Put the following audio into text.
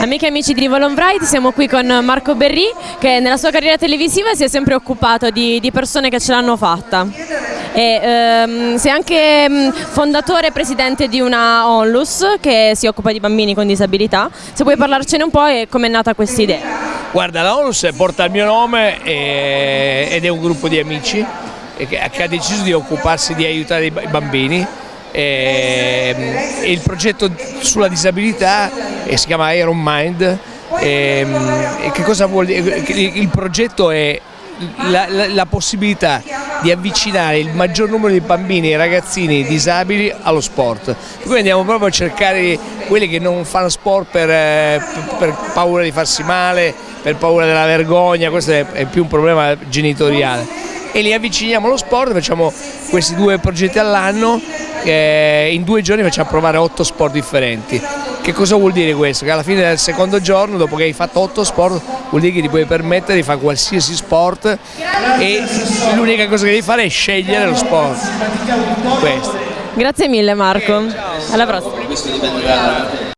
Amiche e amici di Rivolon Bright, siamo qui con Marco Berri che nella sua carriera televisiva si è sempre occupato di, di persone che ce l'hanno fatta. E, ehm, sei anche mm, fondatore e presidente di una onlus che si occupa di bambini con disabilità. Se puoi parlarcene un po' e come è nata questa idea. Guarda, la onlus porta il mio nome e, ed è un gruppo di amici che ha deciso di occuparsi di aiutare i bambini e, ehm, il progetto sulla disabilità eh, si chiama Iron Mind e, ehm, e che cosa vuol dire? Il progetto è la, la, la, possibilità di avvicinare il maggior numero di bambini e ragazzini disabili allo sport. Quindi andiamo proprio a cercare quelli che non fanno sport per, eh, per paura di farsi male, per paura della vergogna, questo è più un problema genitoriale e li avviciniamo allo sport, facciamo questi due progetti all'anno, eh, in due giorni facciamo provare otto sport differenti. Che cosa vuol dire questo? Che alla fine del secondo giorno, dopo che hai fatto otto sport, vuol dire che ti puoi permettere di fare qualsiasi sport e l'unica cosa che devi fare è scegliere lo sport. Questo. Grazie mille Marco, alla prossima.